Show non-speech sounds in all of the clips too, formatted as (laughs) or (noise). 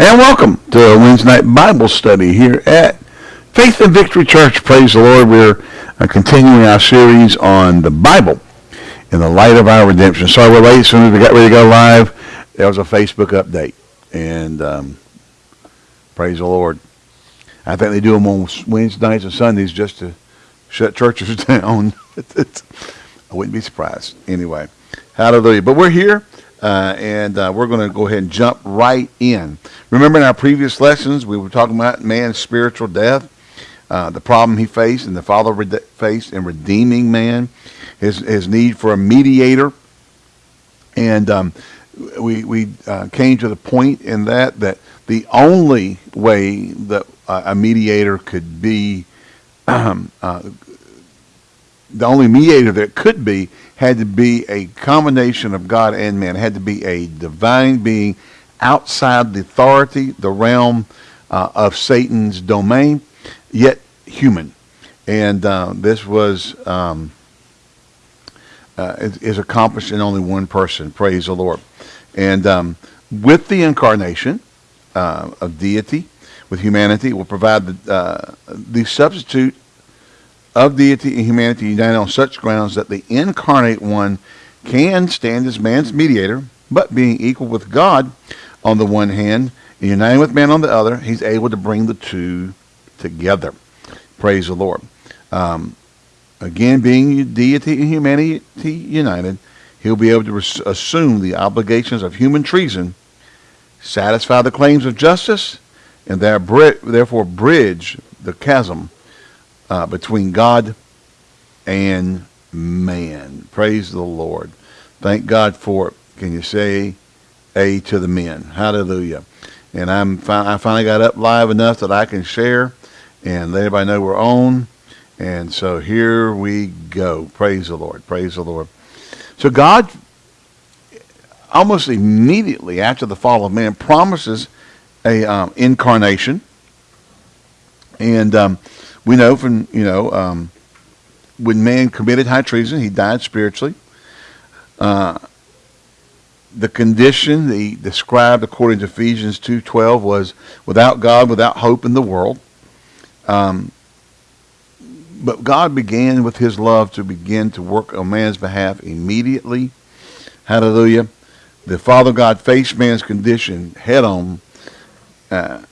And welcome to a Wednesday night Bible study here at Faith and Victory Church. Praise the Lord. We're uh, continuing our series on the Bible in the light of our redemption. Sorry we're late. As soon as we got ready to go live, there was a Facebook update. And um, praise the Lord. I think they do them on Wednesday nights and Sundays just to shut churches (laughs) down. (laughs) I wouldn't be surprised. Anyway, hallelujah. But we're here. Uh, and uh, we're going to go ahead and jump right in. Remember in our previous lessons, we were talking about man's spiritual death, uh, the problem he faced and the Father faced in redeeming man, his, his need for a mediator. And um, we, we uh, came to the point in that that the only way that a mediator could be, (clears throat) um, the only mediator that could be had to be a combination of God and man. It had to be a divine being outside the authority, the realm uh, of Satan's domain, yet human. And uh, this was um, uh, is, is, accomplished in only one person. Praise the Lord. And um, with the incarnation uh, of deity, with humanity, will provide the, uh, the substitute of deity and humanity united on such grounds that the incarnate one can stand as man's mediator, but being equal with God on the one hand and uniting with man on the other, he's able to bring the two together. Praise the Lord. Um, again, being deity and humanity united, he'll be able to assume the obligations of human treason, satisfy the claims of justice, and therefore bridge the chasm uh, between God and man. Praise the Lord. Thank God for it. Can you say a to the men? Hallelujah. And I'm fi- I finally got up live enough that I can share and let everybody know we're on. And so here we go. Praise the Lord. Praise the Lord. So God, almost immediately after the fall of man, promises a um, incarnation. And um, we know from, you know, um, when man committed high treason, he died spiritually. Uh, the condition he described according to Ephesians 2.12 was without God, without hope in the world. Um, but God began with his love to begin to work on man's behalf immediately. Hallelujah. The Father God faced man's condition head on. Uh,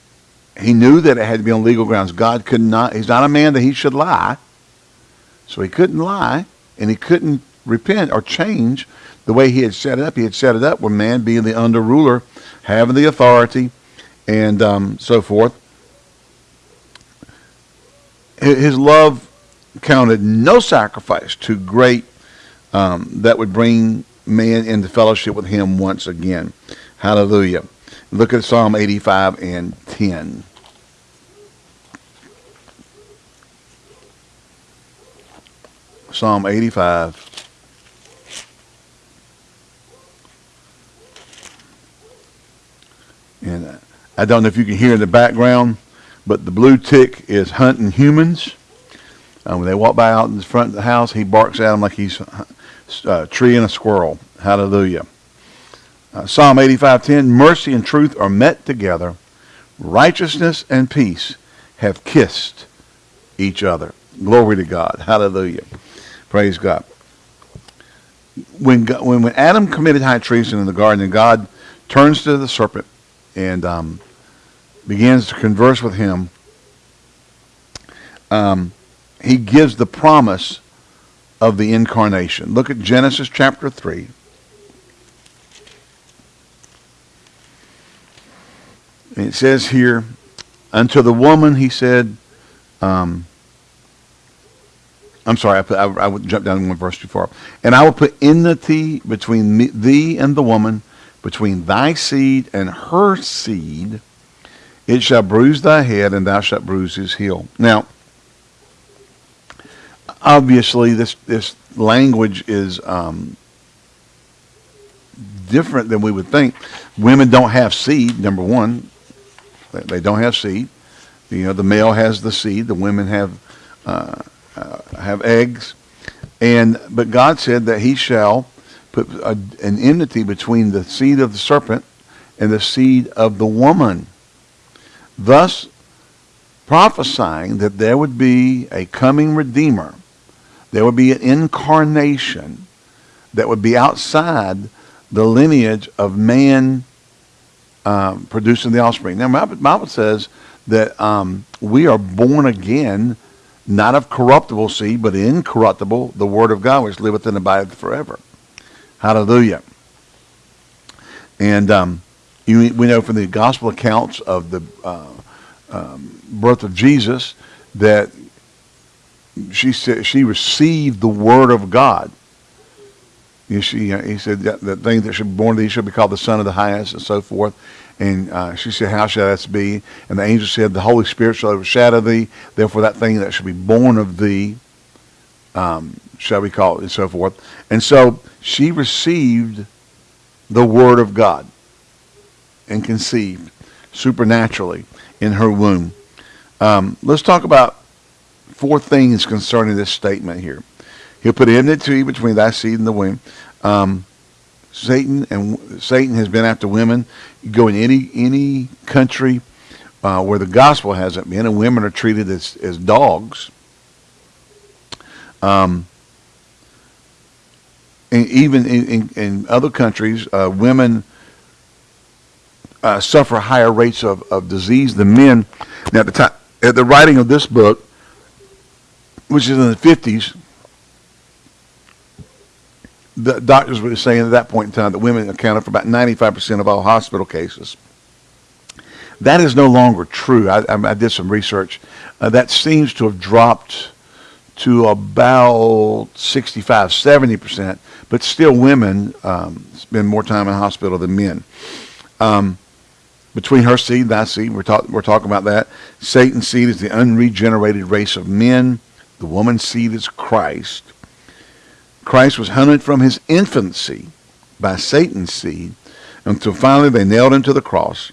he knew that it had to be on legal grounds. God could not, he's not a man that he should lie. So he couldn't lie and he couldn't repent or change the way he had set it up. He had set it up where man being the under ruler, having the authority and um, so forth. His love counted no sacrifice too great um, that would bring man into fellowship with him once again. Hallelujah. Look at Psalm 85 and 10. Psalm 85. And I don't know if you can hear in the background, but the blue tick is hunting humans. Uh, when they walk by out in the front of the house, he barks at them like he's uh, treeing a squirrel. Hallelujah. Uh, Psalm 85:10 Mercy and truth are met together. Righteousness and peace have kissed each other. Glory to God. Hallelujah. Praise God. When, when, when Adam committed high treason in the garden, and God turns to the serpent and um, begins to converse with him, um, he gives the promise of the incarnation. Look at Genesis chapter 3. It says here, unto the woman he said, um, I'm sorry, I, put, I, I would jump down one verse too far. And I will put enmity between me, thee and the woman, between thy seed and her seed. It shall bruise thy head, and thou shalt bruise his heel. Now, obviously, this this language is um, different than we would think. Women don't have seed. Number one, they don't have seed. You know, the male has the seed. The women have uh, uh, have eggs, and but God said that He shall put a, an enmity between the seed of the serpent and the seed of the woman. thus prophesying that there would be a coming Redeemer. There would be an incarnation that would be outside the lineage of man um, producing the offspring. Now, the Bible says that um, we are born again, not of corruptible seed, but incorruptible, the Word of God, which liveth and abideth forever. Hallelujah. And um, you, we know from the gospel accounts of the uh, um, birth of Jesus that she said she received the word of God. You see, he said the thing that should be born to thee shall be called the Son of the Highest, and so forth. And uh, she said, How shall that be? And the angel said, The Holy Spirit shall overshadow thee. Therefore, that thing that shall be born of thee um, shall be called, and so forth. And so she received the Word of God and conceived supernaturally in her womb. Um, let's talk about four things concerning this statement here. He'll put enmity to you between thy seed and the womb. Um, Satan and Satan has been after women. You go in any any country uh, where the gospel hasn't been, and women are treated as as dogs. Um, and even in, in, in other countries, uh, women uh, suffer higher rates of, of disease than men. Now, at the time, at the writing of this book, which is in the 50s, the doctors were saying at that point in time that women accounted for about 95% of all hospital cases. That is no longer true. I, I, I did some research. Uh, that seems to have dropped to about 65, 70%, but still women um, spend more time in hospital than men. Um, between her seed and thy seed. We're, talk, we're talking about that. Satan's seed is the unregenerated race of men. The woman's seed is Christ. Christ was hunted from his infancy by Satan's seed until finally they nailed him to the cross.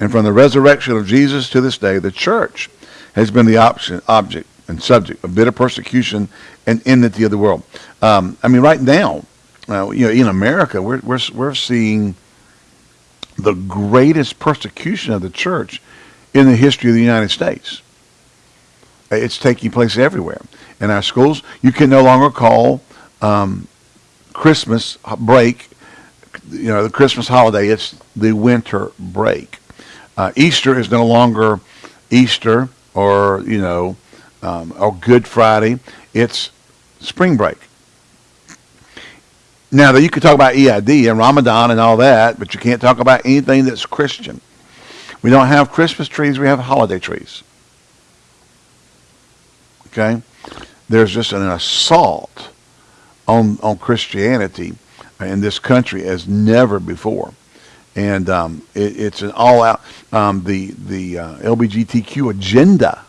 And from the resurrection of Jesus to this day, the church has been the option, object and subject of bitter persecution and enmity of the world. Um, I mean, right now, uh, you know, in America, we're, we're, we're seeing the greatest persecution of the church in the history of the United States. It's taking place everywhere. In our schools, you can no longer call um, Christmas break, you know, the Christmas holiday, it's the winter break. Uh, Easter is no longer Easter or, you know, um, or Good Friday. It's spring break. Now, that you could talk about EID and Ramadan and all that, but you can't talk about anything that's Christian. We don't have Christmas trees, we have holiday trees. Okay? There's just an assault on, on Christianity in this country as never before. And um, it, it's an all-out, um, the, the uh, LBGTQ agenda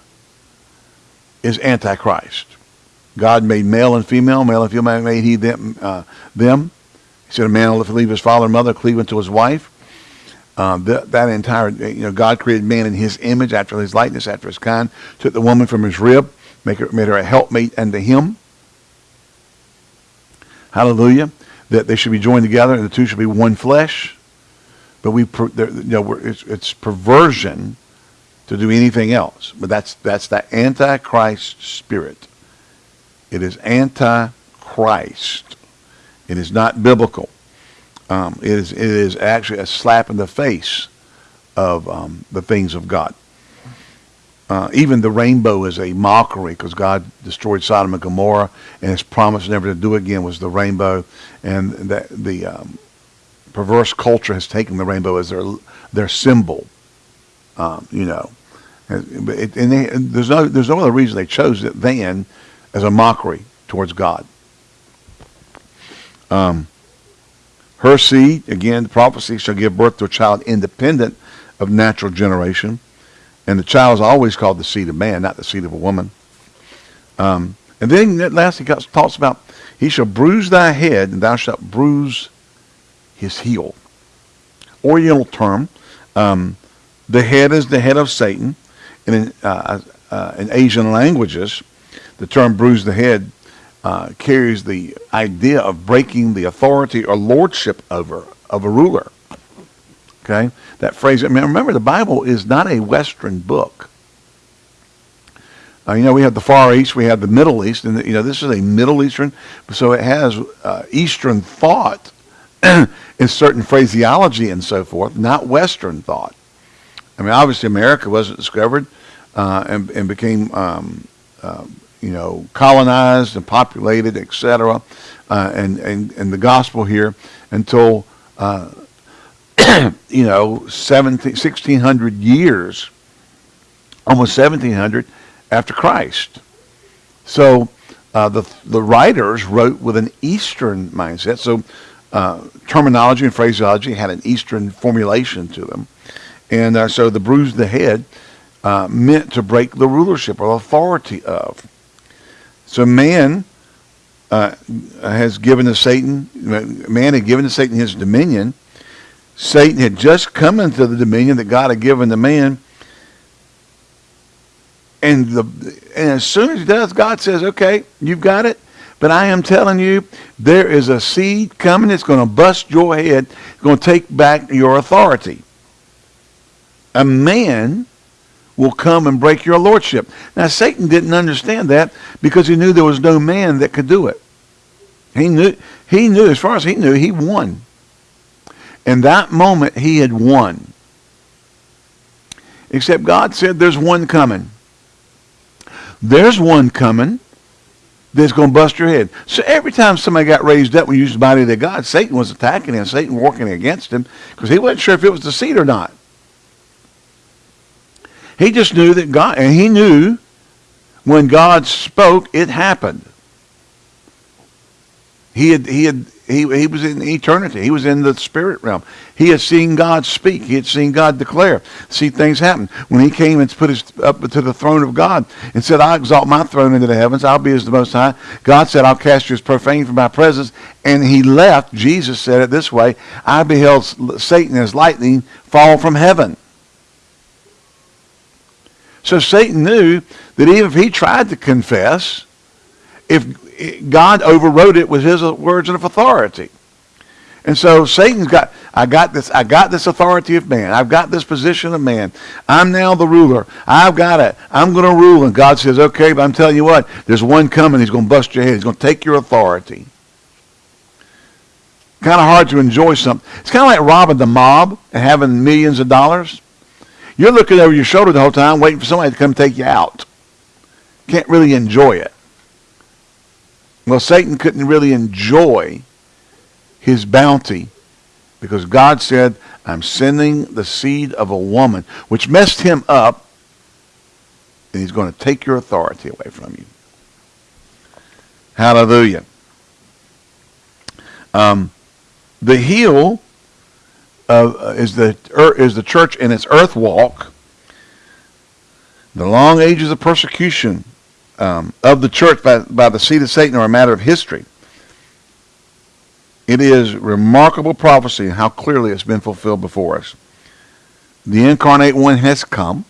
is antichrist. God made male and female, male and female made he them. Uh, them. He said a man will leave his father and mother, cleave unto his wife. That, that entire, you know, God created man in his image, after his likeness, after his kind, took the woman from his rib, make her, made her a helpmate unto him. Hallelujah. That they should be joined together and the two should be one flesh. But we, you know, it's, it's perversion to do anything else. But that's, that's that antichrist spirit. It is anti-Christ. It is not biblical. Um, it is it is actually a slap in the face of um, the things of God. Uh, even the rainbow is a mockery because God destroyed Sodom and Gomorrah, and His promise never to do again was the rainbow, and that the um, perverse culture has taken the rainbow as their their symbol. Um, you know, and, it, and, they, and there's no there's no other reason they chose it than as a mockery towards God. Um, her seed, again, the prophecy shall give birth to a child independent of natural generation. And the child is always called the seed of man, not the seed of a woman. Um, and then lastly, God talks about, he shall bruise thy head, and thou shalt bruise his heel. Oriental term. Um, the head is the head of Satan. And in, uh, uh, in Asian languages, the term bruise the head uh, carries the idea of breaking the authority or lordship over of a ruler. Okay? That phrase, I mean, remember the Bible is not a Western book. Uh, you know, we have the Far East, we have the Middle East, and, you know, this is a Middle Eastern, so it has uh, Eastern thought (clears throat) in certain phraseology and so forth, not Western thought. I mean, obviously America wasn't discovered uh, and, and became, um, uh, you know, colonized and populated, etc., uh, and, and, and the gospel here until, uh, (coughs) you know, 17, 1600 years, almost 1700 after Christ. So uh, the, the writers wrote with an Eastern mindset. So uh, terminology and phraseology had an Eastern formulation to them. And uh, so the bruise the head uh, meant to break the rulership or authority of. So man uh, has given to Satan, man had given to Satan his dominion. Satan had just come into the dominion that God had given to man. And, the, and as soon as he does, God says, okay, you've got it. But I am telling you, there is a seed coming that's going to bust your head. It's going to take back your authority. A man will come and break your lordship. Now, Satan didn't understand that because he knew there was no man that could do it. He knew, he knew, as far as he knew, he won. In that moment, he had won. Except God said, there's one coming. There's one coming that's going to bust your head. So every time somebody got raised up when you used the body of God, Satan was attacking him, Satan working against him, because he wasn't sure if it was the seed or not. He just knew that God, and he knew when God spoke, it happened. He had, he had, he, he was in eternity. He was in the spirit realm. He had seen God speak. He had seen God declare, see things happen. When he came and put his up to the throne of God and said, I exalt my throne into the heavens. I'll be as the most high. God said, I'll cast you as profane from my presence. And he left. Jesus said it this way, I beheld Satan as lightning fall from heaven. So Satan knew that even if he tried to confess, if God overrode it with his words of authority. And so Satan's got, I got this, I got this authority of man. I've got this position of man. I'm now the ruler. I've got it. I'm going to rule. And God says, okay, but I'm telling you what, there's one coming. He's going to bust your head. He's going to take your authority. Kind of hard to enjoy something. It's kind of like robbing the mob and having millions of dollars. You're looking over your shoulder the whole time waiting for somebody to come take you out. Can't really enjoy it. Well, Satan couldn't really enjoy his bounty because God said, I'm sending the seed of a woman, which messed him up, and he's going to take your authority away from you. Hallelujah. Um, the heel uh, is the is the church in its earth walk. The long ages of persecution um, of the church by, by the seed of Satan are a matter of history. It is remarkable prophecy how clearly it's been fulfilled before us. The incarnate one has come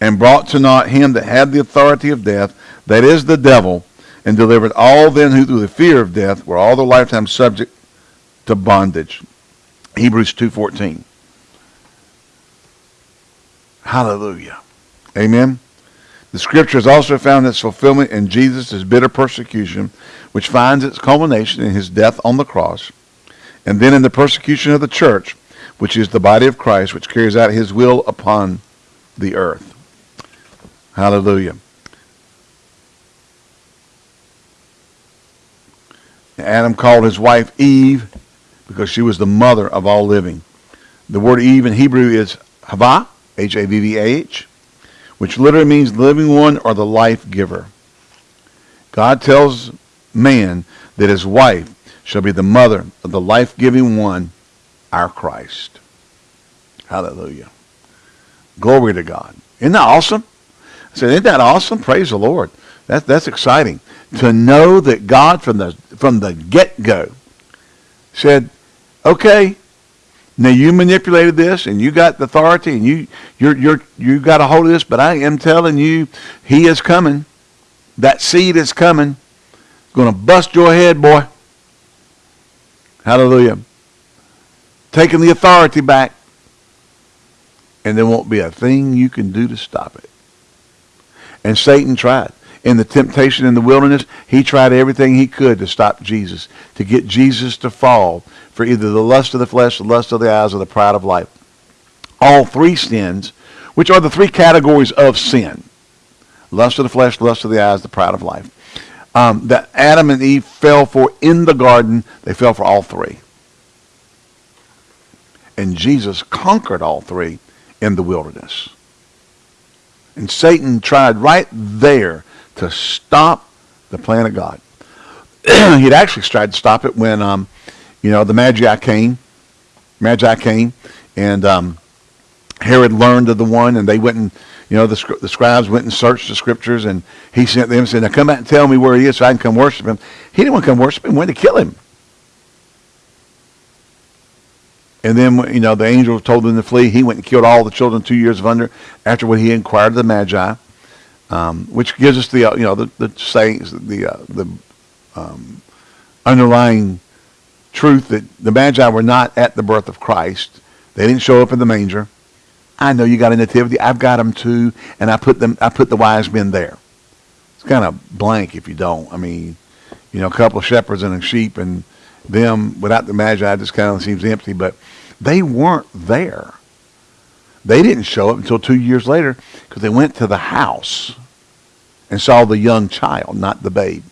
and brought to naught him that had the authority of death, that is the devil, and delivered all them who through the fear of death were all their lifetime subject to bondage. Hebrews 2.14. Hallelujah. Amen. The scripture has also found its fulfillment in Jesus' bitter persecution, which finds its culmination in his death on the cross, and then in the persecution of the church, which is the body of Christ, which carries out his will upon the earth. Hallelujah. Adam called his wife Eve because she was the mother of all living. The word Eve in Hebrew is Havah, H-A-V-V-A-H, which literally means living one or the life giver. God tells man that his wife shall be the mother of the life-giving one, our Christ. Hallelujah. Glory to God. Isn't that awesome? I said, isn't that awesome? Praise the Lord. That, that's exciting. To know that God from the, from the get-go said, Okay, now you manipulated this and you got the authority and you you're you're you got a hold of this, but I am telling you, he is coming. That seed is coming. Going to bust your head, boy. Hallelujah. taking the authority back, and there won't be a thing you can do to stop it. And Satan tried. In the temptation in the wilderness, he tried everything he could to stop Jesus, to get Jesus to fall for either the lust of the flesh, the lust of the eyes, or the pride of life. All three sins, which are the three categories of sin. Lust of the flesh, lust of the eyes, the pride of life. Um, that Adam and Eve fell for in the garden, they fell for all three. And Jesus conquered all three in the wilderness. And Satan tried right there to stop the plan of God. (clears throat) He'd actually tried to stop it when, um, you know, the Magi came. Magi came, and um, Herod learned of the one, and they went and, you know, the, the scribes went and searched the scriptures, and he sent them and said, now come back and tell me where he is so I can come worship him. He didn't want to come worship him. Wanted to kill him. And then, you know, the angel told them to flee. He went and killed all the children two years of under after what he inquired of the Magi, um, which gives us the, uh, you know, the, the sayings, the, uh, the um, underlying truth that the Magi were not at the birth of Christ. They didn't show up in the manger. I know you got a nativity. I've got them too, and I put them. I put the wise men there. It's kind of blank if you don't. I mean, you know, a couple of shepherds and a sheep, and them without the magi just kind of seems empty. But they weren't there. They didn't show up until two years later because they went to the house and saw the young child, not the babe.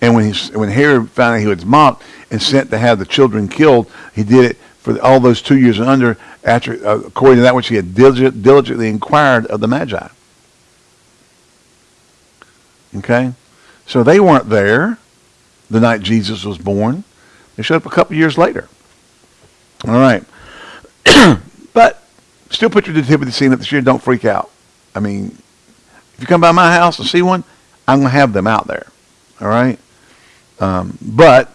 And when he, when Herod found out he was mocked and sent to have the children killed, he did it for all those two years and under, after, uh, according to that which he had diligent, diligently inquired of the Magi. Okay? So they weren't there the night Jesus was born. They showed up a couple years later. All right. (clears throat) but still put your nativity scene up this year. Don't freak out. I mean, if you come by my house and see one, I'm going to have them out there. All right? Um, but,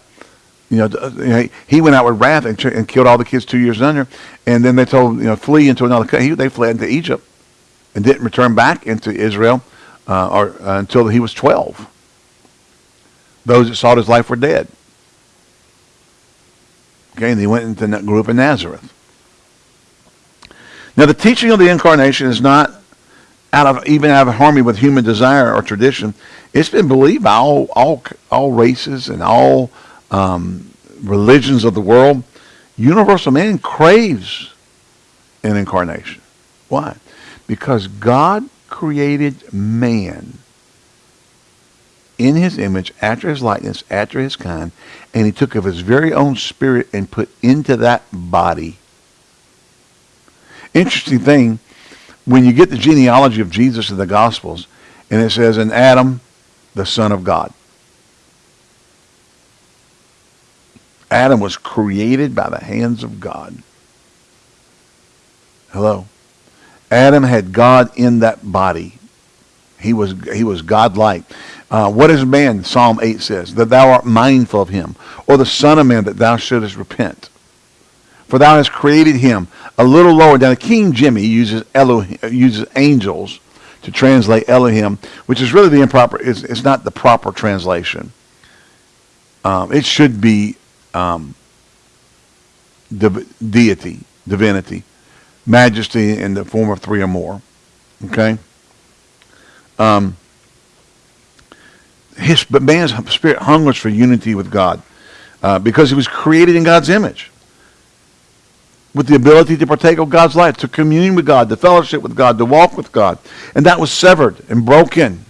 you know, he went out with wrath and, and, killed all the kids two years under. And then they told, you know, flee into another country. They fled into Egypt and didn't return back into Israel uh, or uh, until he was 12. Those that sought his life were dead. Okay, and he went into grew up in Nazareth. Now, the teaching of the incarnation is not out of even out of harmony with human desire or tradition. It's been believed by all all all races and all um, religions of the world. Universal man craves an incarnation. Why? Because God created man in his image, after his likeness, after his kind, and he took of his very own spirit and put into that body. Interesting thing, when you get the genealogy of Jesus in the Gospels, and it says, in Adam, the Son of God. Adam was created by the hands of God. Hello. Adam had God in that body. He was he was godlike. Uh, what is man, Psalm 8 says, that thou art mindful of him, or the Son of Man, that thou shouldest repent? For thou hast created him a little lower down. King Jimmy uses Elohim, uses angels to translate Elohim, which is really the improper, it's, it's not the proper translation. Um, it should be um, deity, divinity, majesty in the form of three or more. Okay? Um, his, but man's spirit hungers for unity with God uh, because he was created in God's image with the ability to partake of God's life, to commune with God, to fellowship with God, to walk with God. And that was severed and broken.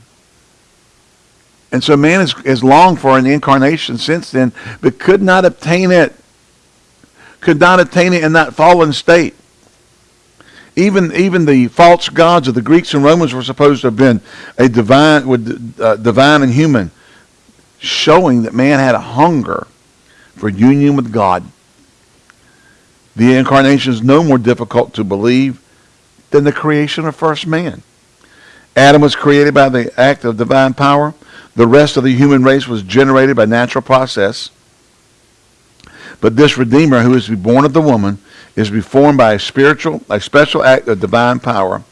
And so man has, has longed for an incarnation since then, but could not obtain it. Could not obtain it in that fallen state. Even even the false gods of the Greeks and Romans were supposed to have been a divine, with uh, divine and human, showing that man had a hunger for union with God. The incarnation is no more difficult to believe than the creation of first man. Adam was created by the act of divine power. The rest of the human race was generated by natural process. But this Redeemer, who is to be born of the woman, is to be formed by a spiritual, a special act of divine power.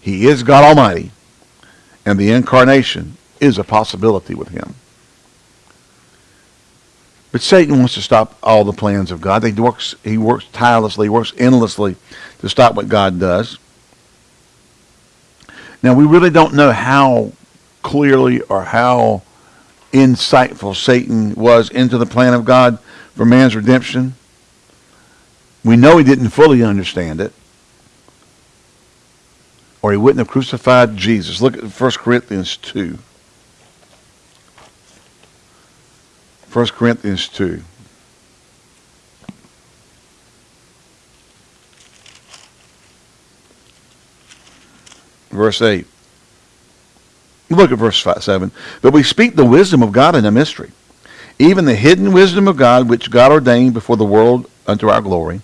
He is God Almighty, and the incarnation is a possibility with him. But Satan wants to stop all the plans of God. He works, he works tirelessly, works endlessly to stop what God does. Now, we really don't know how clearly or how insightful Satan was into the plan of God for man's redemption. We know he didn't fully understand it. Or he wouldn't have crucified Jesus. Look at 1 Corinthians 2. 1 Corinthians 2. Verse 8. Look at verse 5, 7. But we speak the wisdom of God in a mystery, even the hidden wisdom of God, which God ordained before the world unto our glory,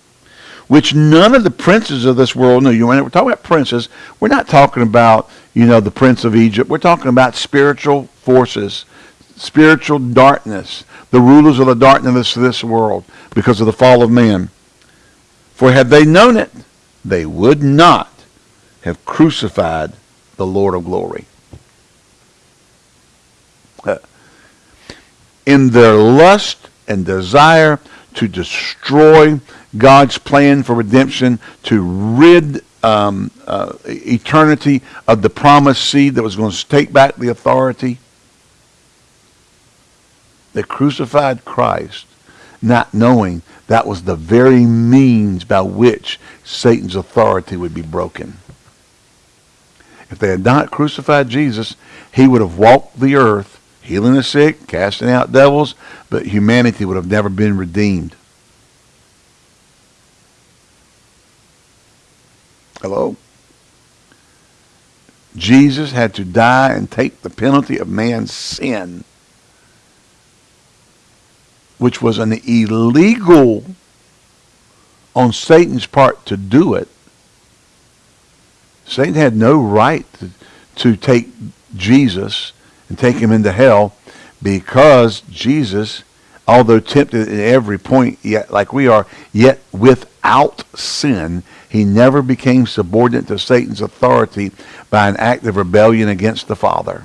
which none of the princes of this world knew. You know, we're talking about princes. We're not talking about, you know, the prince of Egypt. We're talking about spiritual forces, spiritual darkness the rulers of the darkness of this world because of the fall of man. For had they known it, they would not have crucified the Lord of glory. (laughs) In their lust and desire to destroy God's plan for redemption, to rid um, uh, eternity of the promised seed that was going to take back the authority, they crucified Christ, not knowing that was the very means by which Satan's authority would be broken. If they had not crucified Jesus, he would have walked the earth, healing the sick, casting out devils, but humanity would have never been redeemed. Hello? Jesus had to die and take the penalty of man's sin which was an illegal on Satan's part to do it. Satan had no right to, to take Jesus and take him into hell because Jesus, although tempted at every point, yet like we are, yet without sin, he never became subordinate to Satan's authority by an act of rebellion against the Father.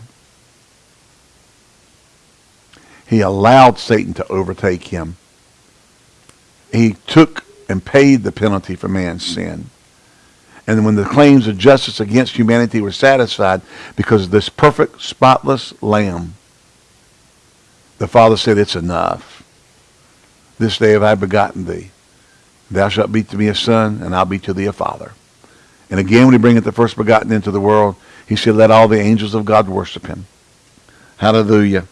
He allowed Satan to overtake him. He took and paid the penalty for man's sin. And when the claims of justice against humanity were satisfied because of this perfect, spotless lamb, the Father said, It's enough. This day have I begotten thee. Thou shalt be to me a son, and I'll be to thee a father. And again, when he bringeth the first begotten into the world, he said, Let all the angels of God worship him. Hallelujah.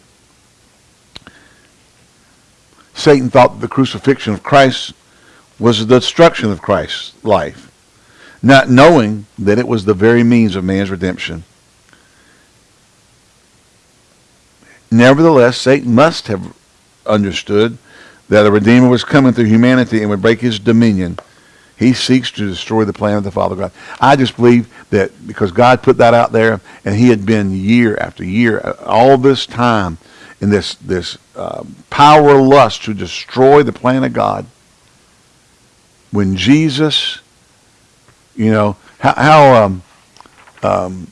Satan thought that the crucifixion of Christ was the destruction of Christ's life, not knowing that it was the very means of man's redemption. Nevertheless, Satan must have understood that a Redeemer was coming through humanity and would break his dominion. He seeks to destroy the plan of the Father God. I just believe that because God put that out there and he had been year after year, all this time, in this this uh, power lust to destroy the plan of God. When Jesus, you know, how, how um, um,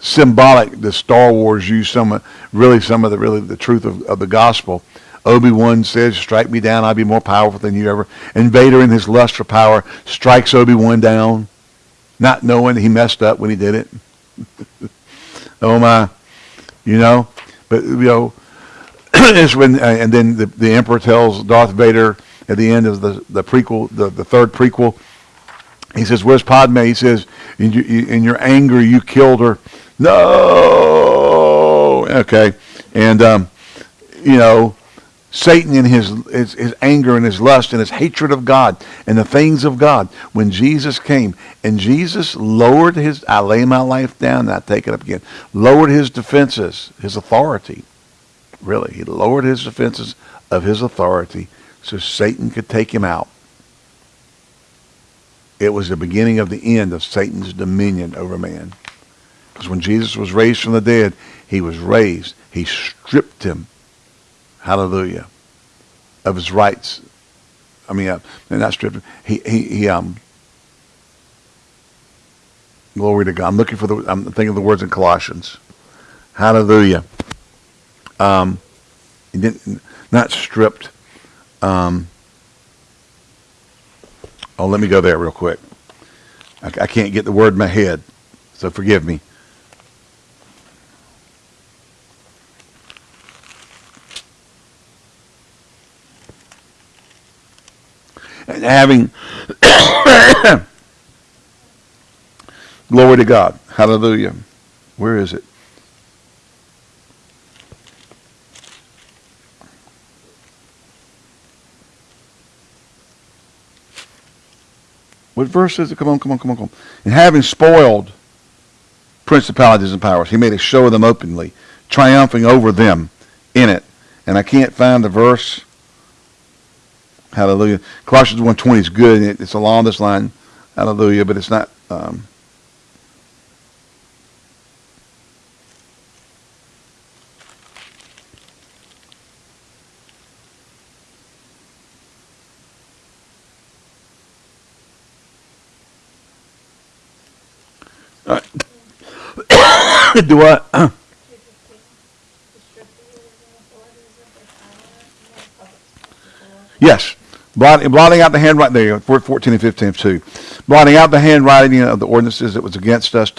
symbolic the Star Wars use some really some of the really the truth of, of the gospel. Obi-Wan says, strike me down, I'll be more powerful than you ever. And Vader in his lust for power strikes Obi-Wan down, not knowing he messed up when he did it. (laughs) oh my, you know, but you know, (clears throat) is when uh, and then the, the emperor tells Darth Vader at the end of the the prequel, the, the third prequel. He says, "Where's Padme?" He says, "In your, in your anger, you killed her." No. Okay, and um, you know, Satan in his, his, his anger and his lust and his hatred of God and the things of God. When Jesus came and Jesus lowered his, I lay my life down, and I take it up again, lowered his defenses, his authority. Really, he lowered his defenses of his authority so Satan could take him out. It was the beginning of the end of Satan's dominion over man. Because when Jesus was raised from the dead, he was raised. He stripped him hallelujah, of his rights. I mean, uh, not stripped. He, he, he, um, glory to God. I'm looking for the, I'm thinking of the words in Colossians. Hallelujah. Um, He didn't, not stripped. Um, oh, let me go there real quick. I, I can't get the word in my head, so forgive me. Having (coughs) glory to God. Hallelujah. Where is it? What verse is it? Come on, come on, come on, come on. And having spoiled principalities and powers, he made a show of them openly, triumphing over them in it. And I can't find the verse. Hallelujah. Colossians 1.20 is good. It's along this line. Hallelujah. But it's not... Um, (coughs) do I? (coughs) yes. Blotting, blotting out the handwriting, there, 14 and 15 of 2. Blotting out the handwriting of the ordinances that was against us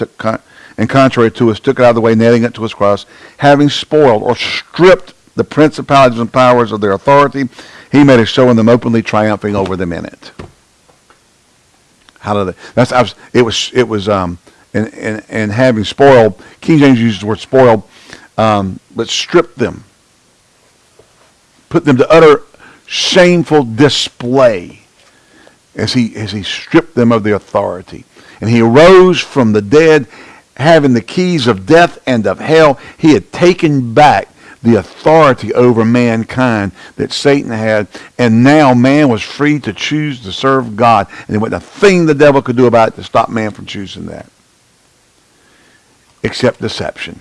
and contrary to us, took it out of the way, nailing it to his cross, having spoiled or stripped the principalities and powers of their authority, he made a show of them openly, triumphing over them in it. Hallelujah. That's I was, it was it was um, and, and, and having spoiled, King James uses the word spoiled, um, but stripped them, put them to utter shameful display as he, as he stripped them of their authority. And he arose from the dead, having the keys of death and of hell. He had taken back the authority over mankind that Satan had, and now man was free to choose to serve God. And there wasn't a thing the devil could do about it to stop man from choosing that except deception,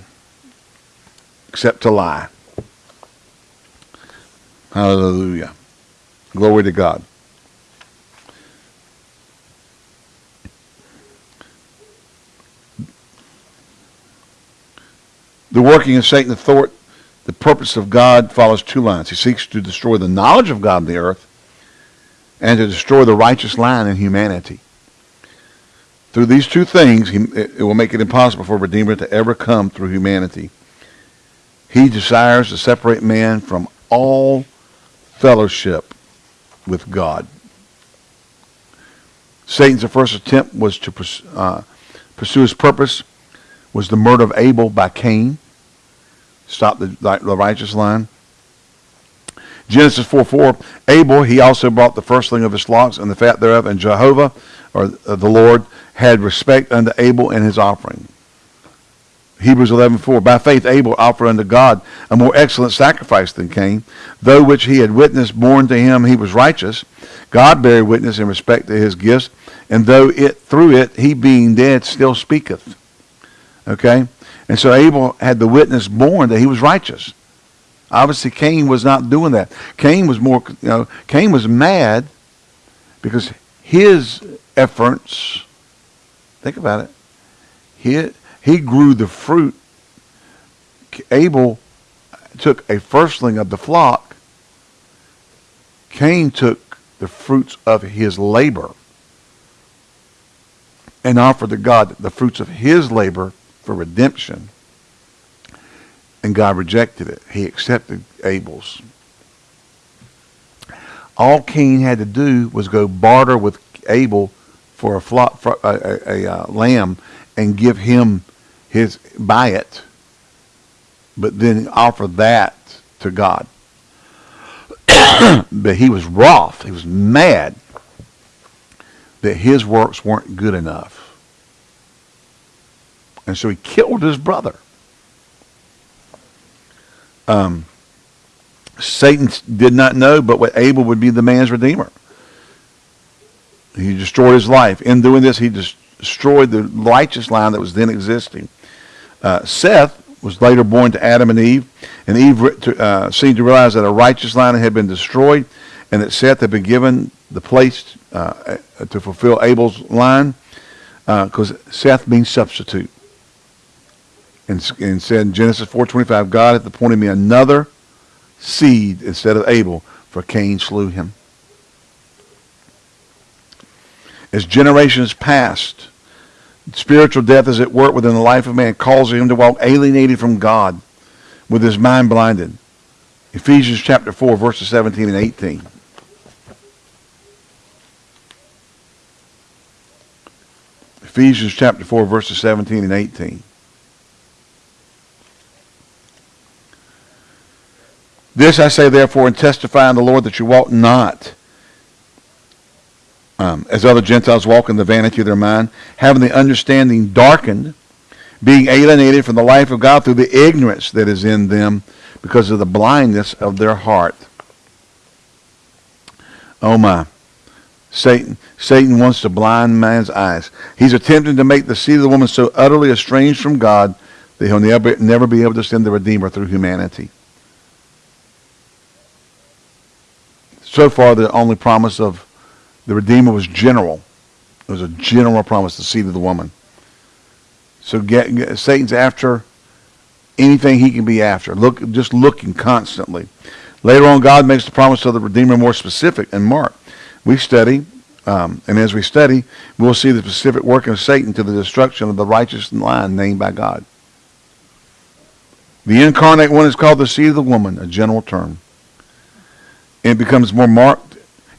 except to lie. Hallelujah. Glory to God. The working of Satan, the thought, the purpose of God follows two lines. He seeks to destroy the knowledge of God in the earth and to destroy the righteous line in humanity. Through these two things, he, it will make it impossible for a Redeemer to ever come through humanity. He desires to separate man from all fellowship with God. Satan's first attempt was to uh, pursue his purpose was the murder of Abel by Cain. Stop the, the righteous line. Genesis 4 4, Abel, he also brought the firstling of his flocks and the fat thereof, and Jehovah, or uh, the Lord, had respect unto Abel and his offering. Hebrews 11:4 By faith Abel offered unto God a more excellent sacrifice than Cain, though which he had witnessed born to him he was righteous. God bare witness in respect to his gifts, and though it through it he being dead still speaketh. Okay? And so Abel had the witness born that he was righteous. Obviously Cain was not doing that. Cain was more you know, Cain was mad because his efforts Think about it. He, he grew the fruit. Abel took a firstling of the flock. Cain took the fruits of his labor and offered to God the fruits of his labor for redemption. And God rejected it. He accepted Abel's. All Cain had to do was go barter with Abel for a flock, for a, a, a, uh, lamb, and give him his buy it, but then offer that to God. (coughs) but he was wroth. He was mad that his works weren't good enough. And so he killed his brother. Um, Satan did not know but what Abel would be the man's redeemer. He destroyed his life. In doing this, he destroyed the righteous line that was then existing. Uh, Seth was later born to Adam and Eve, and Eve uh, seemed to realize that a righteous line had been destroyed, and that Seth had been given the place uh, to fulfill Abel's line, because uh, Seth means substitute. And, and said in Genesis 4:25, God hath appointed me another seed instead of Abel, for Cain slew him. As generations passed, spiritual death is at work within the life of man, causing him to walk alienated from God with his mind blinded. Ephesians chapter 4, verses 17 and 18. Ephesians chapter 4, verses 17 and 18. This I say therefore and testify in the Lord that you walk not um, as other Gentiles walk in the vanity of their mind, having the understanding darkened, being alienated from the life of God through the ignorance that is in them because of the blindness of their heart. Oh my. Satan, Satan wants to blind man's eyes. He's attempting to make the seed of the woman so utterly estranged from God that he'll never, never be able to send the Redeemer through humanity. So far, the only promise of the Redeemer was general. It was a general promise, the seed of the woman. So get, get, Satan's after anything he can be after. Look, just looking constantly. Later on, God makes the promise of the Redeemer more specific in Mark. We study, um, and as we study, we'll see the specific work of Satan to the destruction of the righteous line named by God. The incarnate one is called the seed of the woman, a general term. It becomes more marked,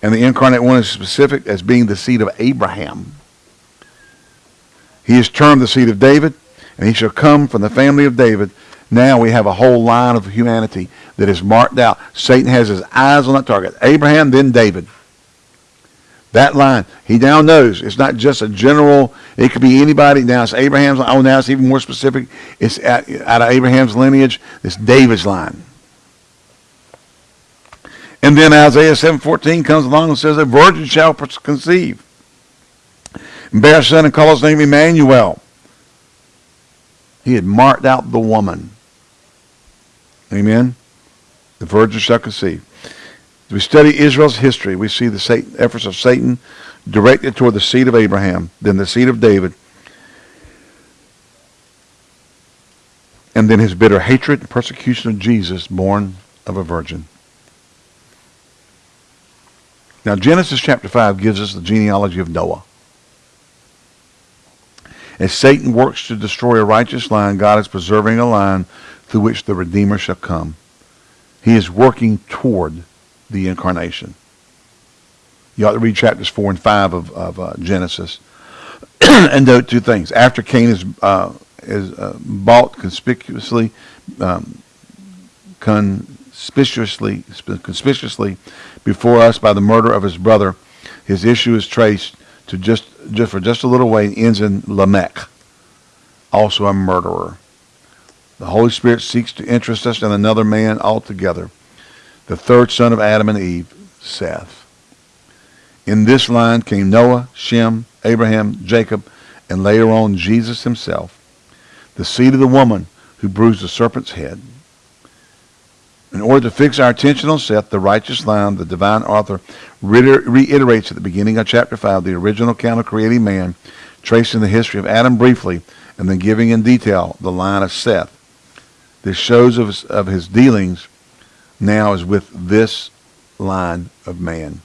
and the incarnate one is specific as being the seed of Abraham. He is termed the seed of David, and he shall come from the family of David. Now we have a whole line of humanity that is marked out. Satan has his eyes on that target. Abraham, then David. That line, he now knows it's not just a general, it could be anybody. Now it's Abraham's. Oh, now it's even more specific. It's out, out of Abraham's lineage. It's David's line. And then Isaiah 7.14 comes along and says, A virgin shall conceive. Bear a son and call his name Emmanuel. He had marked out the woman. Amen? The virgin shall conceive. We study Israel's history, we see the Satan, efforts of Satan directed toward the seed of Abraham, then the seed of David, and then his bitter hatred and persecution of Jesus, born of a virgin. Now, Genesis chapter 5 gives us the genealogy of Noah. As Satan works to destroy a righteous line, God is preserving a line through which the Redeemer shall come. He is working toward the incarnation. You ought to read chapters 4 and 5 of, of uh, Genesis (clears throat) and note two things. After Cain is, uh, is uh, bought conspicuously, um, conspicuously, conspicuously before us by the murder of his brother, his issue is traced to just, just for just a little way and ends in Lamech, also a murderer. The Holy Spirit seeks to interest us in another man altogether the third son of Adam and Eve, Seth. In this line came Noah, Shem, Abraham, Jacob, and later on Jesus himself, the seed of the woman who bruised the serpent's head. In order to fix our attention on Seth, the righteous line, the divine author reiterates at the beginning of chapter 5 the original account of creating man, tracing the history of Adam briefly, and then giving in detail the line of Seth. This shows of his, of his dealings now is with this line of man.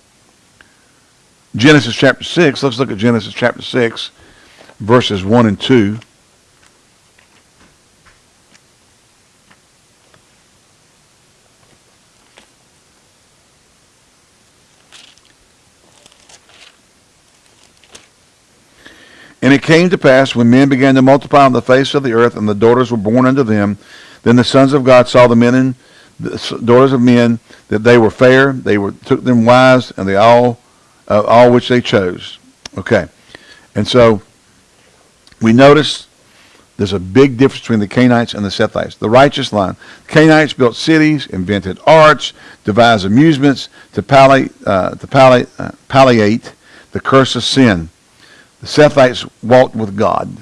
Genesis chapter 6, let's look at Genesis chapter 6, verses 1 and 2. And it came to pass when men began to multiply on the face of the earth, and the daughters were born unto them, then the sons of God saw the men in the daughters of men that they were fair, they were took them wives, and they all uh, all which they chose. Okay, and so we notice there's a big difference between the Canaanites and the Sethites. The righteous line. The Canaanites built cities, invented arts, devised amusements to, palli- uh, to palli- uh, palliate the curse of sin. The Sethites walked with God.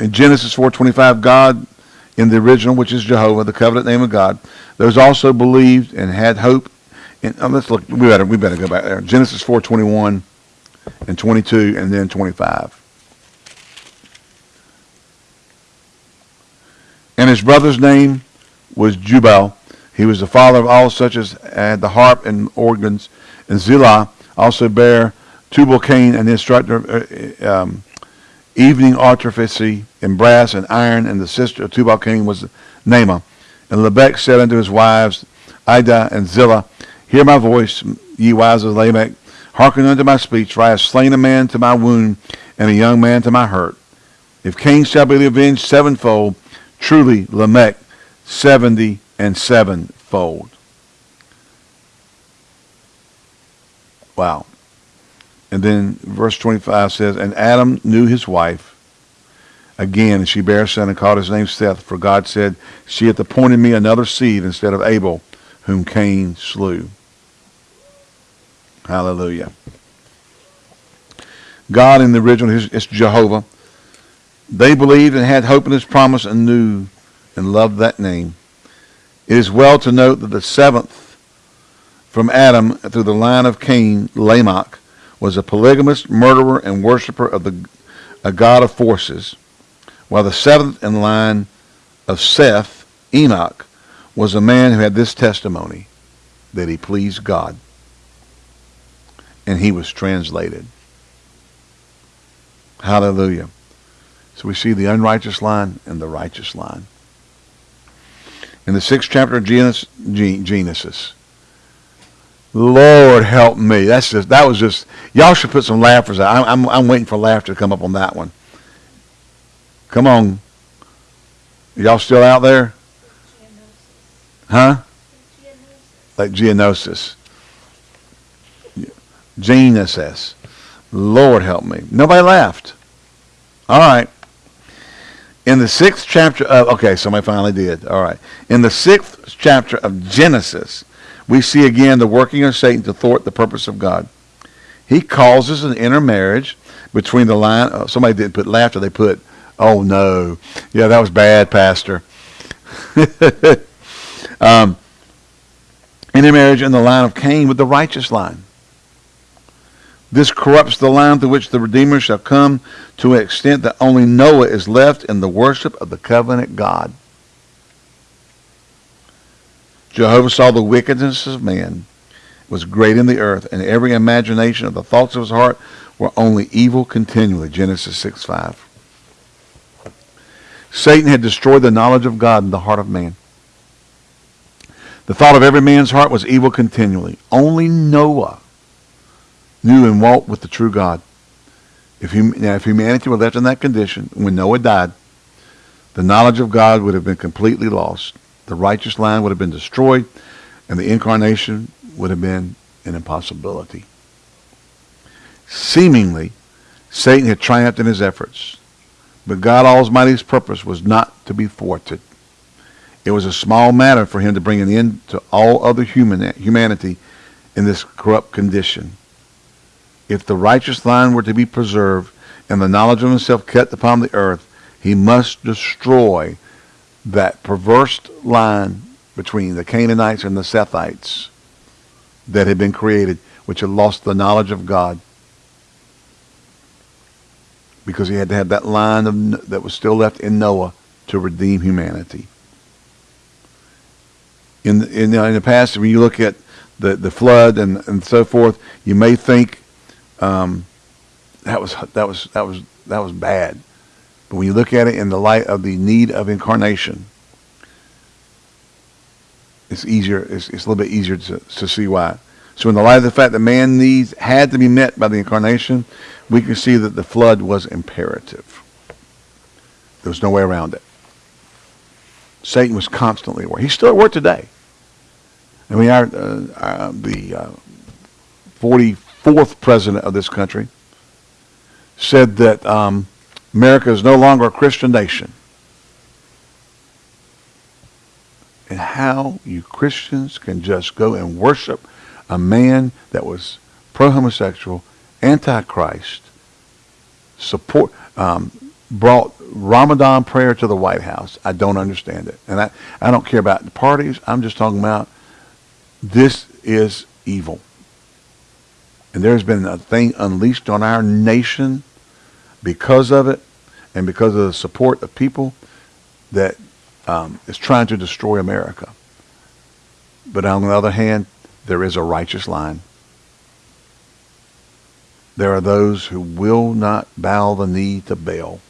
In Genesis 4.25, God in the original, which is Jehovah, the covenant name of God. Those also believed and had hope. Oh, let's look. We better we better go back there. Genesis four twenty one and twenty two, and then twenty five. And his brother's name was Jubal. He was the father of all such as had the harp and organs. And Zillah also bare Tubal Cain, an instructor of uh, um, evening artifice in brass and iron, and the sister of Tubal Cain was Naamah. And Lamech said unto his wives, Ida and Zillah, Hear my voice, ye wives of Lamech. Hearken unto my speech, for I have slain a man to my wound, and a young man to my hurt. If Cain shall be avenged sevenfold, truly Lamech seventy and sevenfold. Wow. And then verse 25 says, And Adam knew his wife again, and she bare a son and called his name Seth, for God said, She hath appointed me another seed instead of Abel, whom Cain slew. Hallelujah. God in the original is Jehovah. They believed and had hope in his promise and knew and loved that name. It is well to note that the seventh from Adam through the line of Cain, Lamech, was a polygamist, murderer and worshiper of the a god of forces, while the seventh in line of Seth, Enoch, was a man who had this testimony that he pleased God. And he was translated. Hallelujah. So we see the unrighteous line and the righteous line. In the sixth chapter of Genesis, Lord help me. That's just that was just y'all should put some laughers out. I'm, I'm I'm waiting for laughter to come up on that one. Come on. Y'all still out there? Huh? Like Geonosis. Genesis. Lord help me. Nobody laughed. All right. In the sixth chapter of, okay, somebody finally did. All right. In the sixth chapter of Genesis, we see again the working of Satan to thwart the purpose of God. He causes an intermarriage between the line. Oh, somebody didn't put laughter. They put, oh no. Yeah, that was bad, Pastor. (laughs) um, intermarriage in the line of Cain with the righteous line. This corrupts the line through which the Redeemer shall come to an extent that only Noah is left in the worship of the covenant God. Jehovah saw the wickedness of man was great in the earth, and every imagination of the thoughts of his heart were only evil continually. Genesis 6 5. Satan had destroyed the knowledge of God in the heart of man. The thought of every man's heart was evil continually. Only Noah knew and walked with the true God. If, hum, now, if humanity were left in that condition when Noah died, the knowledge of God would have been completely lost the righteous line would have been destroyed, and the incarnation would have been an impossibility. Seemingly, Satan had triumphed in his efforts, but God Almighty's purpose was not to be thwarted. It was a small matter for him to bring an end to all other human, humanity in this corrupt condition. If the righteous line were to be preserved and the knowledge of himself kept upon the earth, he must destroy that perverse line between the Canaanites and the Sethites that had been created, which had lost the knowledge of God. Because he had to have that line of, that was still left in Noah to redeem humanity. In the, in the, in the past, when you look at the, the flood and, and so forth, you may think um, that was that was that was that was bad. But when you look at it in the light of the need of incarnation, it's easier. It's, it's a little bit easier to, to see why. So in the light of the fact that man needs had to be met by the incarnation, we can see that the flood was imperative. There was no way around it. Satan was constantly at work. He's still at work today. I mean, our, uh, our the uh, 44th president of this country said that um, America is no longer a Christian nation. And how you Christians can just go and worship a man that was pro-homosexual, anti-Christ, support, um, brought Ramadan prayer to the White House. I don't understand it. And I, I don't care about the parties. I'm just talking about this is evil. And there's been a thing unleashed on our nation because of it and because of the support of people that um, is trying to destroy America. But on the other hand, there is a righteous line. There are those who will not bow the knee to Baal.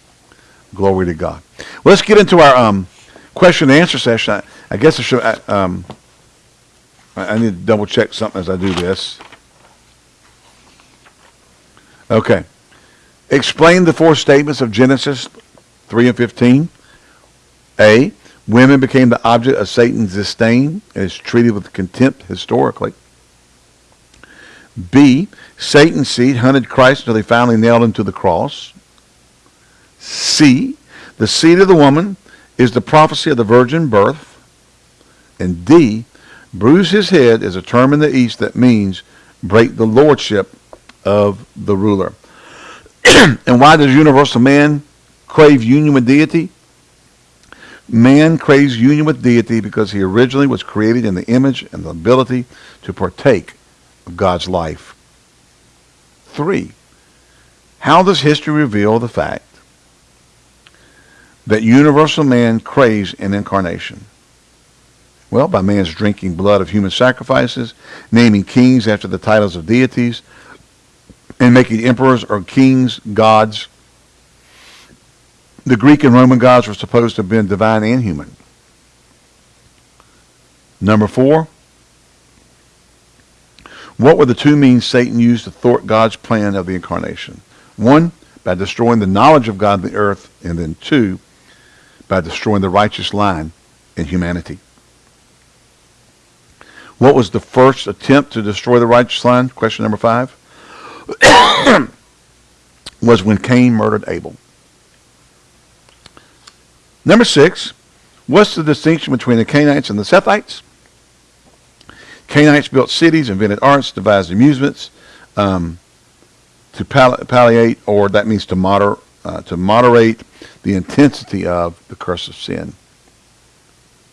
Glory to God. Let's get into our um, question and answer session. I, I guess I should. I, um, I need to double check something as I do this. Okay. Explain the four statements of Genesis 3 and 15. A. Women became the object of Satan's disdain and is treated with contempt historically. B. Satan's seed hunted Christ until they finally nailed him to the cross. C. The seed of the woman is the prophecy of the virgin birth. And D. Bruise his head is a term in the East that means break the lordship of the ruler. (clears throat) and why does universal man crave union with deity? Man craves union with deity because he originally was created in the image and the ability to partake of God's life. Three, how does history reveal the fact that universal man craves an incarnation? Well, by man's drinking blood of human sacrifices, naming kings after the titles of deities, and making emperors or kings gods the Greek and Roman gods were supposed to have been divine and human. Number four, what were the two means Satan used to thwart God's plan of the incarnation? One, by destroying the knowledge of God in the earth, and then two, by destroying the righteous line in humanity. What was the first attempt to destroy the righteous line? Question number five. (coughs) was when Cain murdered Abel. Number six, what's the distinction between the Cainites and the Sethites? Cainites built cities, invented arts, devised amusements um, to palliate, or that means to, moder, uh, to moderate the intensity of the curse of sin.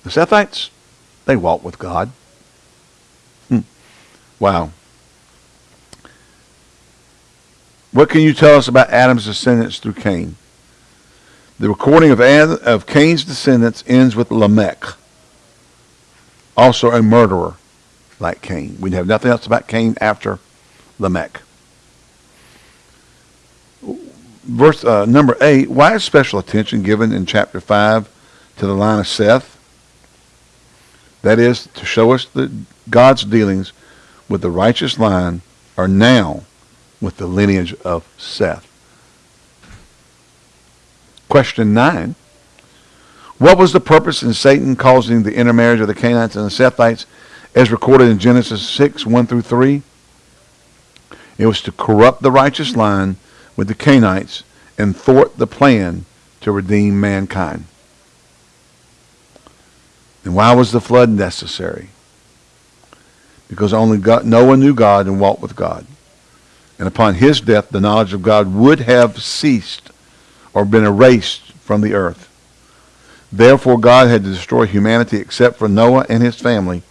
The Sethites, they walk with God. Hmm. Wow. What can you tell us about Adam's descendants through Cain? The recording of, Ad, of Cain's descendants ends with Lamech, also a murderer like Cain. We have nothing else about Cain after Lamech. Verse uh, number 8, why is special attention given in chapter 5 to the line of Seth? That is to show us that God's dealings with the righteous line are now with the lineage of Seth. Question 9. What was the purpose in Satan causing the intermarriage of the Canaanites and the Sethites as recorded in Genesis 6, 1 through 3? It was to corrupt the righteous line with the Canaanites and thwart the plan to redeem mankind. And why was the flood necessary? Because only God, Noah knew God and walked with God. And upon his death, the knowledge of God would have ceased or been erased from the earth. Therefore, God had to destroy humanity except for Noah and his family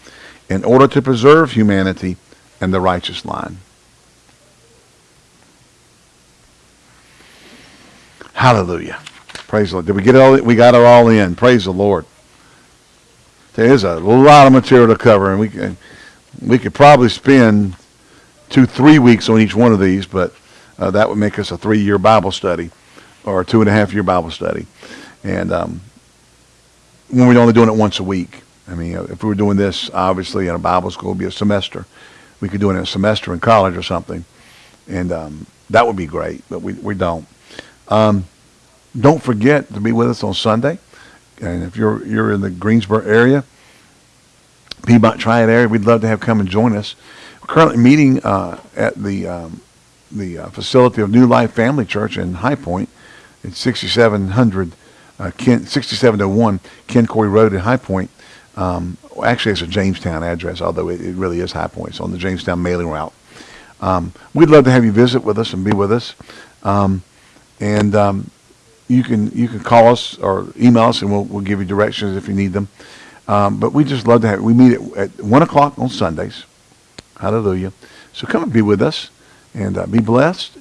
in order to preserve humanity and the righteous line. Hallelujah. Praise the Lord. Did we get it all? We got it all in. Praise the Lord. There is a lot of material to cover, and we can, we could probably spend two, three weeks on each one of these, but uh, that would make us a three-year Bible study or a two and a half year Bible study. And um, when we're only doing it once a week, I mean, if we were doing this, obviously, in a Bible school, would be a semester. We could do it in a semester in college or something. And um, that would be great, but we, we don't. Um, don't forget to be with us on Sunday. And if you're, you're in the Greensboro area, Piedmont Triad area, we'd love to have come and join us. Currently meeting uh, at the, um, the uh, facility of New Life Family Church in High Point. It's 6700 uh, Ken, 6701 Ken Road in High Point. Um, actually, it's a Jamestown address, although it, it, really is High Point. It's on the Jamestown mailing route. Um, we'd love to have you visit with us and be with us. Um, and um, you can you can call us or email us, and we'll we'll give you directions if you need them. Um, but we just love to have. We meet at, at one o'clock on Sundays. Hallelujah. So come and be with us, and uh, be blessed,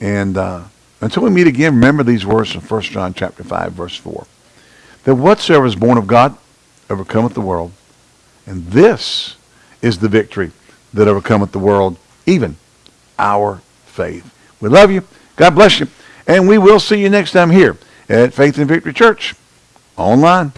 and. Uh, until we meet again, remember these words from 1 John chapter 5, verse 4. that whatsoever is born of God overcometh the world. And this is the victory that overcometh the world, even our faith. We love you. God bless you. And we will see you next time here at Faith and Victory Church online.